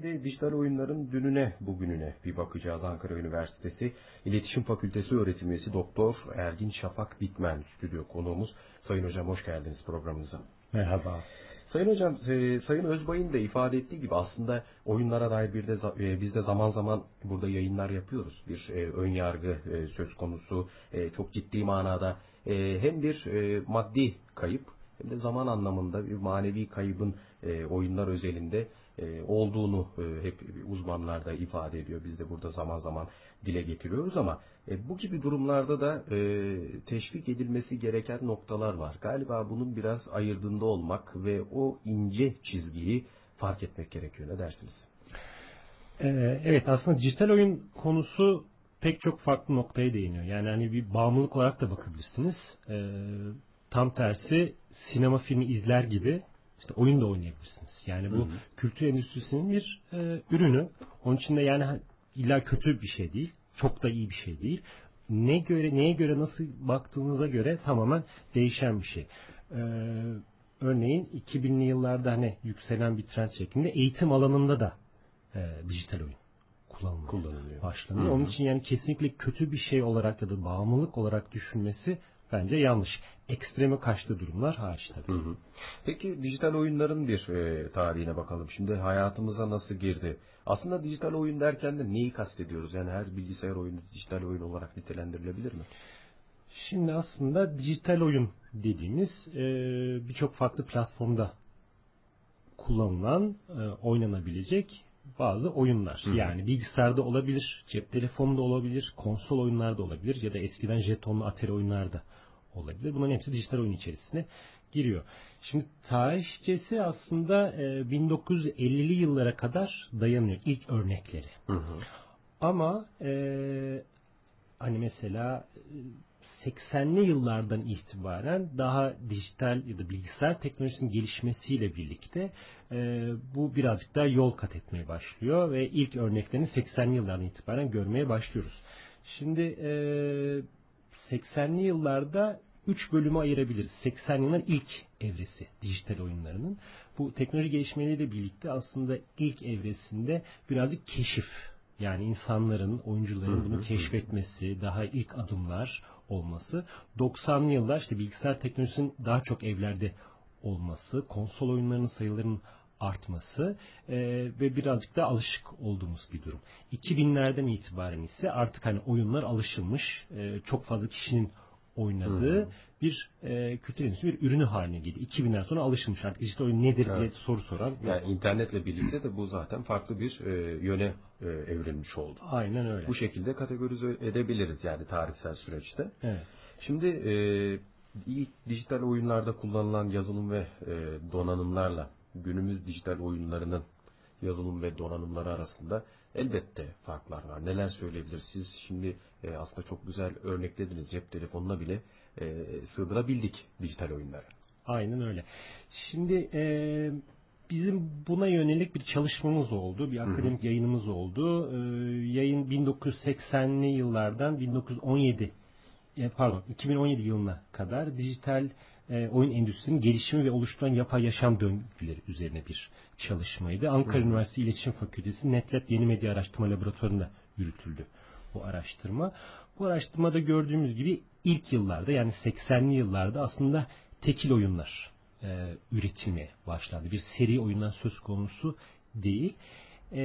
Şimdi dijital oyunların dününe bugününe bir bakacağız. Ankara Üniversitesi İletişim Fakültesi öğretim üyesi Doktor Ergin Şafak Dikmen stüdyo konuğumuz. Sayın Hocam hoş geldiniz programımıza. Merhaba. Sayın Hocam, e, Sayın Özbay'ın da ifade ettiği gibi aslında oyunlara dair bir de e, biz de zaman zaman burada yayınlar yapıyoruz. Bir e, ön yargı e, söz konusu e, çok ciddi manada e, hem bir e, maddi kayıp hem de zaman anlamında bir manevi kaybın e, oyunlar özelinde olduğunu e, hep uzmanlar da ifade ediyor. Biz de burada zaman zaman dile getiriyoruz ama e, bu gibi durumlarda da e, teşvik edilmesi gereken noktalar var. Galiba bunun biraz ayırdığında olmak ve o ince çizgiyi fark etmek gerekiyor. Ne dersiniz? Evet aslında dijital oyun konusu pek çok farklı noktaya değiniyor. Yani hani bir bağımlılık olarak da bakabilirsiniz. Tam tersi sinema filmi izler gibi işte oyun da oynayabilirsiniz. Yani bu hı hı. kültür endüstrisinin bir e, ürünü. Onun için de yani illa kötü bir şey değil. Çok da iyi bir şey değil. Ne göre neye göre nasıl baktığınıza göre tamamen değişen bir şey. Ee, örneğin 2000'li yıllarda hani yükselen bir trend şeklinde eğitim alanında da e, dijital oyun kullanılıyor. kullanılıyor. Başlanıyor. Hı hı. Onun için yani kesinlikle kötü bir şey olarak ya da bağımlılık olarak düşünmesi bence yanlış. Ekstreme kaçtığı durumlar hariç tabii. Hı hı. Peki dijital oyunların bir e, tarihine bakalım. Şimdi hayatımıza nasıl girdi? Aslında dijital oyun derken de neyi kastediyoruz? Yani her bilgisayar oyunu dijital oyun olarak nitelendirilebilir mi? Şimdi aslında dijital oyun dediğimiz e, birçok farklı platformda kullanılan, e, oynanabilecek bazı oyunlar. Hı hı. Yani bilgisayarda olabilir, cep telefonunda olabilir, konsol oyunlarda olabilir ya da eskiden jetonlu atari oyunlarda olabilir. Bunların hepsi dijital oyun içerisine giriyor. Şimdi tarihçesi aslında 1950'li yıllara kadar dayanıyor ilk örnekleri. Hı hı. Ama e, hani mesela 80'li yıllardan itibaren daha dijital ya da bilgisayar teknolojisinin gelişmesiyle birlikte e, bu birazcık daha yol kat etmeye başlıyor ve ilk örneklerini 80'li yıllardan itibaren görmeye başlıyoruz. Şimdi e, 80'li yıllarda 3 bölümü ayırabiliriz. 80 yılın ilk evresi dijital oyunlarının. Bu teknoloji gelişmeleriyle birlikte aslında ilk evresinde birazcık keşif yani insanların, oyuncuların bunu keşfetmesi, daha ilk adımlar olması. 90'lı yıllar işte bilgisayar teknolojisinin daha çok evlerde olması, konsol oyunlarının sayılarının artması e, ve birazcık da alışık olduğumuz bir durum. 2000'lerden itibaren ise artık hani oyunlar alışılmış, e, çok fazla kişinin oynadığı hmm. bir e, kültür endüstrisi bir ürünü haline geldi. 2000'den sonra alışılmış artık dijital oyun nedir evet. diye soru soran. Yani internetle birlikte de bu zaten farklı bir e, yöne e, evrilmiş oldu. Aynen öyle. Bu şekilde kategorize edebiliriz yani tarihsel süreçte. Evet. Şimdi e, ilk dijital oyunlarda kullanılan yazılım ve e, donanımlarla günümüz dijital oyunlarının yazılım ve donanımları arasında elbette farklar var. Neler söyleyebilir? Siz şimdi e, aslında çok güzel örneklediniz. Cep telefonuna bile e, sığdırabildik dijital oyunları. Aynen öyle. Şimdi e, bizim buna yönelik bir çalışmamız oldu. Bir akademik hı hı. yayınımız oldu. E, yayın 1980'li yıllardan 1917 e, pardon 2017 yılına kadar dijital e, oyun endüstrisinin gelişimi ve oluşturan yapay yaşam döngüleri üzerine bir çalışmaydı. Ankara. Üniversitesi İletişim Fakültesi NetLab Yeni Medya Araştırma Laboratuvarı'nda yürütüldü bu araştırma. Bu araştırmada gördüğümüz gibi ilk yıllarda yani 80'li yıllarda aslında tekil oyunlar e, üretilmeye başlandı. Bir seri oyundan söz konusu değil. E,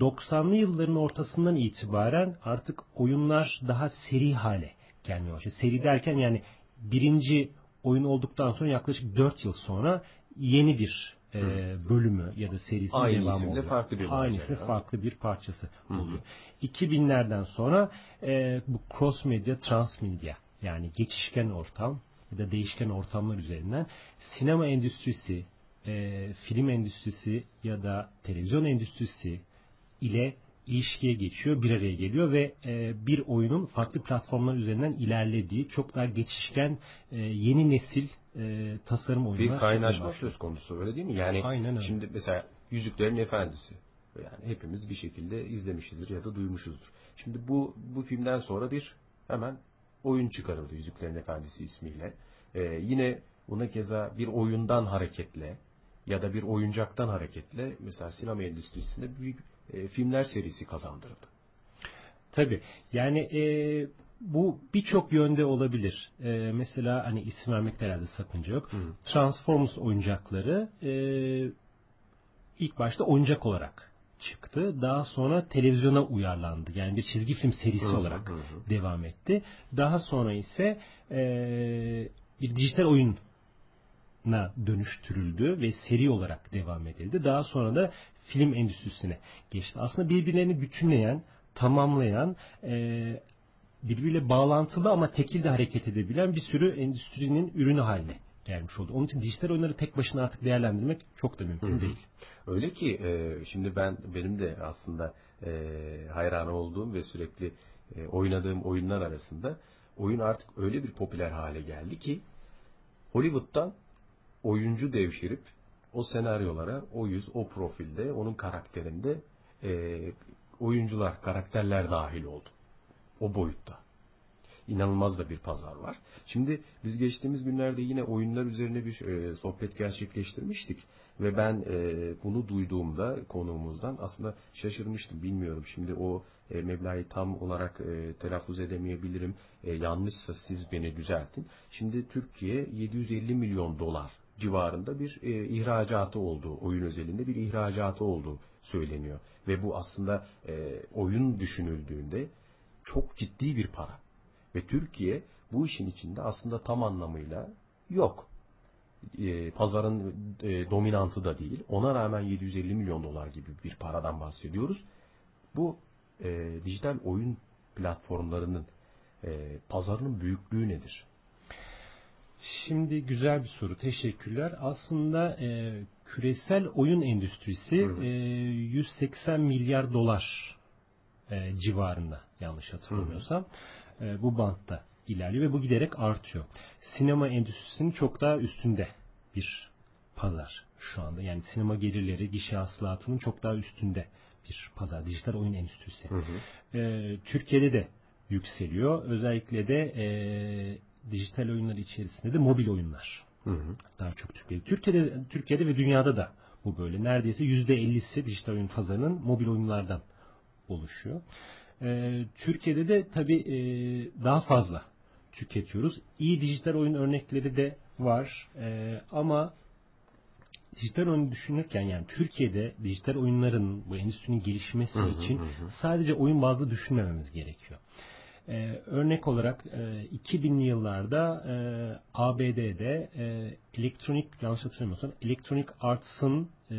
90'lı yılların ortasından itibaren artık oyunlar daha seri hale gelmeye başladı. Seri derken yani birinci oyun olduktan sonra yaklaşık 4 yıl sonra yeni bir e, bölümü ya da serisi Aynı devamı oluyor. farklı bir Aynı isimde farklı bir parçası oluyor. 2000'lerden sonra e, bu cross medya, transmedya yani geçişken ortam ya da değişken ortamlar üzerinden sinema endüstrisi, e, film endüstrisi ya da televizyon endüstrisi ile ilişkiye geçiyor, bir araya geliyor ve e, bir oyunun farklı platformlar üzerinden ilerlediği çok daha geçişken e, yeni nesil e, tasarım oyunlar. Bir kaynaşma söz konusu öyle değil mi? Yani Aynen öyle. şimdi mesela Yüzüklerin Efendisi yani hepimiz bir şekilde izlemişizdir ya da duymuşuzdur. Şimdi bu bu filmden sonra bir hemen oyun çıkarıldı Yüzüklerin Efendisi ismiyle. Ee, yine buna keza bir oyundan hareketle ya da bir oyuncaktan hareketle mesela sinema endüstrisinde büyük e, filmler serisi kazandırdı. Tabii. Yani e, bu birçok yönde olabilir. E, mesela hani isim vermekte herhalde sakınca yok. Hı. Transformers oyuncakları e, ilk başta oyuncak olarak çıktı. Daha sonra televizyona uyarlandı. Yani bir çizgi film serisi Hı olarak hı hı. devam etti. Daha sonra ise e, bir dijital oyuna dönüştürüldü ve seri olarak devam edildi. Daha sonra da film endüstrisine geçti. Aslında birbirlerini bütünleyen, tamamlayan, e, birbiriyle bağlantılı ama tekil de hareket edebilen bir sürü endüstrinin ürünü haline gelmiş oldu. Onun için dijital oyunları tek başına artık değerlendirmek çok da mümkün Hı hı. değil. Öyle ki e, şimdi ben benim de aslında e, hayran olduğum ve sürekli e, oynadığım oyunlar arasında oyun artık öyle bir popüler hale geldi ki Hollywood'dan oyuncu devşirip o senaryolara, o yüz, o profilde, onun karakterinde e, oyuncular, karakterler dahil oldu. O boyutta. İnanılmaz da bir pazar var. Şimdi biz geçtiğimiz günlerde yine oyunlar üzerine bir e, sohbet gerçekleştirmiştik. Ve ben e, bunu duyduğumda konuğumuzdan aslında şaşırmıştım. Bilmiyorum şimdi o e, meblağı tam olarak e, telaffuz edemeyebilirim. E, yanlışsa siz beni düzeltin. Şimdi Türkiye 750 milyon dolar civarında bir e, ihracatı olduğu, oyun özelinde bir ihracatı olduğu söyleniyor. Ve bu aslında e, oyun düşünüldüğünde çok ciddi bir para. Ve Türkiye bu işin içinde aslında tam anlamıyla yok. E, pazarın e, dominantı da değil. Ona rağmen 750 milyon dolar gibi bir paradan bahsediyoruz. Bu e, dijital oyun platformlarının e, pazarının büyüklüğü nedir? Şimdi güzel bir soru. Teşekkürler. Aslında e, küresel oyun endüstrisi Hı hı. e, 180 milyar dolar e, civarında yanlış hatırlamıyorsam. E, bu bantta ilerliyor ve bu giderek artıyor. Sinema endüstrisinin çok daha üstünde bir pazar şu anda. Yani sinema gelirleri, gişe hasılatının çok daha üstünde bir pazar. Dijital oyun endüstrisi. Hı hı. E, Türkiye'de de yükseliyor. Özellikle de e, dijital oyunlar içerisinde de mobil oyunlar Hı hı. daha çok Türkiye'de. Türkiye'de, Türkiye'de ve dünyada da bu böyle. Neredeyse %50'si dijital oyun pazarının mobil oyunlardan oluşuyor. E, Türkiye'de de tabii e, daha fazla tüketiyoruz. İyi dijital oyun örnekleri de var. E, ama dijital oyunu düşünürken yani Türkiye'de dijital oyunların bu endüstrinin gelişmesi Hı hı, için hı sadece oyun bazlı düşünmememiz gerekiyor. Ee, örnek olarak e, 2000'li yıllarda e, ABD'de e, elektronik yanlış hatırlamıyorsam Electronic Arts'ın e,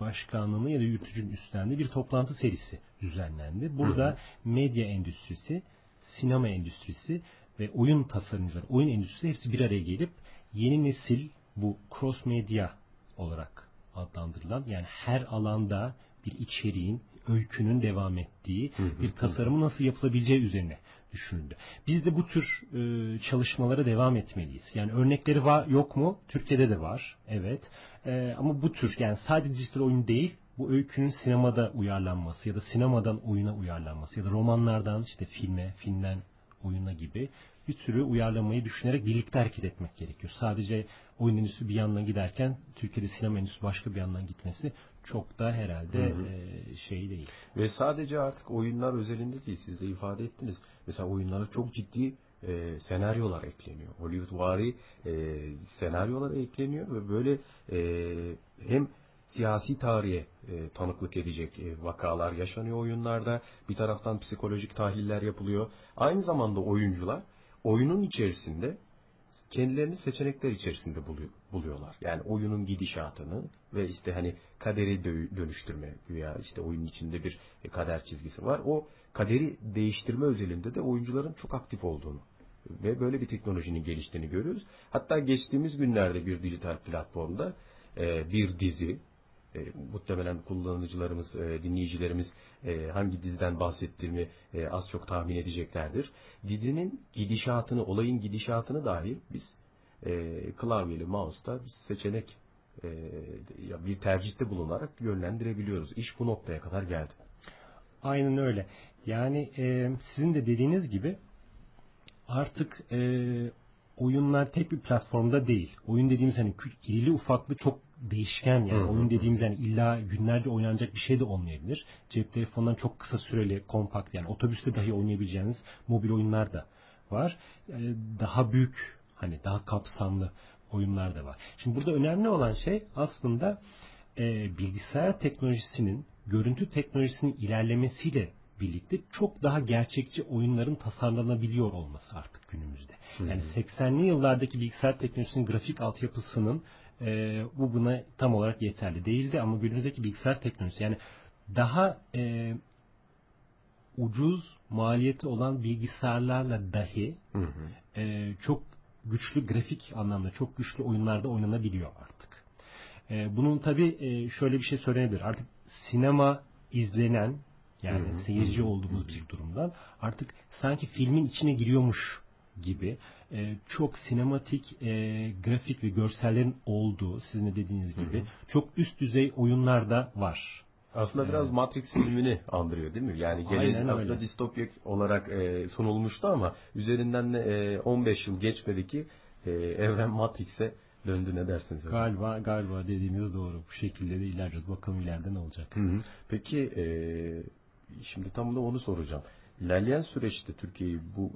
başkanlığını ya da yürütücünün üstlendiği bir toplantı serisi düzenlendi. Burada Hı hı. medya endüstrisi, sinema endüstrisi ve oyun tasarımcıları, oyun endüstrisi hepsi bir araya gelip yeni nesil bu cross medya olarak adlandırılan yani her alanda bir içeriğin, öykünün devam ettiği Hı hı, bir tasarımı nasıl yapılabileceği üzerine düşünüldü. Biz de bu tür e, çalışmalara devam etmeliyiz. Yani örnekleri var yok mu? Türkiye'de de var. Evet. E, ama bu tür yani sadece dijital oyun değil bu öykünün sinemada uyarlanması ya da sinemadan oyuna uyarlanması ya da romanlardan işte filme, filmden oyuna gibi bir sürü uyarlamayı düşünerek birlikte hareket etmek gerekiyor. Sadece oyun endüstrisi bir yandan giderken Türkiye'de sinema endüstrisi başka bir yandan gitmesi çok da herhalde Hı hı. e, şey değil. Ve sadece artık oyunlar özelinde değil, siz de ifade ettiniz. Mesela oyunlara çok ciddi e, senaryolar ekleniyor. Hollywood vari e, senaryolar ekleniyor ve böyle e, hem siyasi tarihe e, tanıklık edecek e, vakalar yaşanıyor oyunlarda. Bir taraftan psikolojik tahliller yapılıyor. Aynı zamanda oyuncular oyunun içerisinde kendilerini seçenekler içerisinde buluyor, buluyorlar. Yani oyunun gidişatını ve işte hani kaderi dö- dönüştürme veya işte oyunun içinde bir kader çizgisi var. O kaderi değiştirme özelinde de oyuncuların çok aktif olduğunu ve böyle bir teknolojinin geliştiğini görüyoruz. Hatta geçtiğimiz günlerde bir dijital platformda e, bir dizi e, muhtemelen kullanıcılarımız, e, dinleyicilerimiz e, hangi diziden bahsettiğimi e, az çok tahmin edeceklerdir. Dizinin gidişatını, olayın gidişatını dahi biz e, klavyeli mouse'da bir seçenek e, bir tercihte bulunarak yönlendirebiliyoruz. İş bu noktaya kadar geldi. Aynen öyle. Yani e, sizin de dediğiniz gibi artık e, oyunlar tek bir platformda değil. Oyun dediğimiz hani irili ufaklı çok değişken yani Hı hı. oyun dediğimiz yani illa günlerce oynanacak bir şey de olmayabilir. Cep telefonundan çok kısa süreli kompakt yani otobüste dahi oynayabileceğiniz mobil oyunlar da var. Ee, daha büyük hani daha kapsamlı oyunlar da var. Şimdi burada önemli olan şey aslında e, bilgisayar teknolojisinin görüntü teknolojisinin ilerlemesiyle birlikte çok daha gerçekçi oyunların tasarlanabiliyor olması artık günümüzde. Yani 80'li yıllardaki bilgisayar teknolojisinin grafik altyapısının e, bu buna tam olarak yeterli değildi ama günümüzdeki bilgisayar teknolojisi yani daha e, ucuz maliyeti olan bilgisayarlarla dahi Hı hı. e, çok güçlü grafik anlamda çok güçlü oyunlarda oynanabiliyor artık. E, bunun tabi şöyle bir şey söylenebilir. Artık sinema izlenen yani Hı hı, seyirci olduğumuz bir durumdan artık sanki filmin içine giriyormuş gibi e, çok sinematik e, grafik ve görsellerin olduğu sizin de dediğiniz gibi çok üst düzey oyunlar da var. Aslında biraz Matrix filmini andırıyor değil mi? Yani gelecek aslında distopya olarak e, sunulmuştu ama üzerinden de e, 15 yıl geçmedi ki e, evren Matrix'e döndü ne dersiniz? Galiba galiba dediğiniz doğru. Bu şekilde de ilerleyeceğiz. Bakalım ileride ne olacak. Hı hı. Peki e, şimdi tam da onu soracağım. İlerleyen süreçte Türkiye'yi bu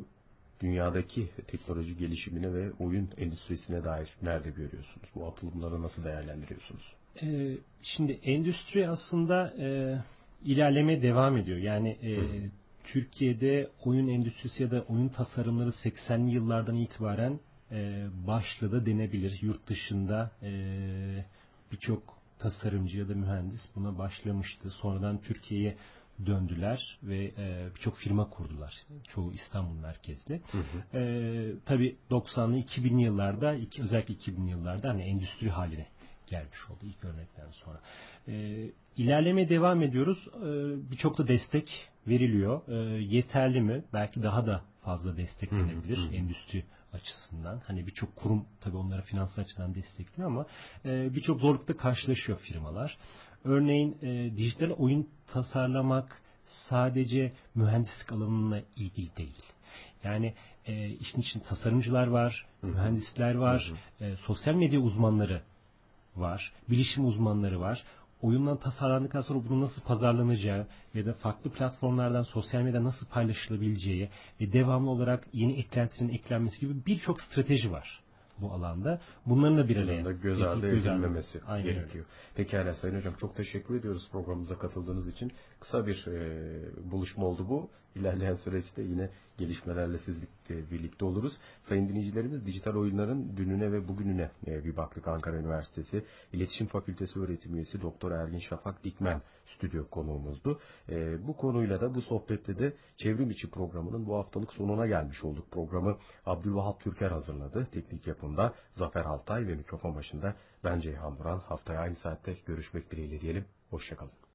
dünyadaki teknoloji gelişimine ve oyun endüstrisine dair nerede görüyorsunuz? Bu atılımları nasıl değerlendiriyorsunuz? Ee, şimdi endüstri aslında e, ilerlemeye devam ediyor. Yani e, Hı. Türkiye'de oyun endüstrisi ya da oyun tasarımları 80'li yıllardan itibaren e, başladı denebilir. Yurt dışında e, birçok tasarımcı ya da mühendis buna başlamıştı. Sonradan Türkiye'ye döndüler ve e, birçok firma kurdular. Çoğu İstanbul merkezli. Hı hı. Ee, tabii 90'lı 2000'li yıllarda iki- özellikle 2000'li yıllarda hani endüstri haline gelmiş oldu ilk örnekten sonra. Ee, ilerlemeye devam ediyoruz. Ee, Birçok da destek veriliyor. Ee, yeterli mi? Belki daha da fazla destek Hı hı, verebilir hı hı. endüstri açısından. Hani birçok kurum tabii onlara finansal açıdan destekliyor ama e, birçok zorlukla karşılaşıyor firmalar. Örneğin e, dijital oyun tasarlamak sadece mühendislik alanına ilgili değil. Yani e, işin için tasarımcılar var, Hı hı. mühendisler var, e, sosyal medya uzmanları var, bilişim uzmanları var. Oyundan tasarlandıktan sonra bunun nasıl pazarlanacağı ya da farklı platformlardan sosyal medya nasıl paylaşılabileceği ve devamlı olarak yeni eklentilerin eklenmesi gibi birçok strateji var bu alanda. Bunların da bir araya da göz ardı edilmemesi Aynen öyle. gerekiyor. Pekala Sayın Hocam çok teşekkür ediyoruz programımıza katıldığınız için. Kısa bir e, buluşma oldu bu. İlerleyen süreçte yine gelişmelerle sizle birlikte oluruz. Sayın dinleyicilerimiz dijital oyunların dününe ve bugününe e, bir baktık Ankara Üniversitesi İletişim Fakültesi öğretim üyesi Doktor Ergin Şafak Dikmen stüdyo konuğumuzdu. E, bu konuyla da bu sohbette de çevrim içi programının bu haftalık sonuna gelmiş olduk. Programı Abdülvahap Türker hazırladı. Teknik yapımda Zafer Altay ve mikrofon başında ben Ceyhan Buran. Haftaya aynı saatte görüşmek dileğiyle diyelim. Hoşçakalın.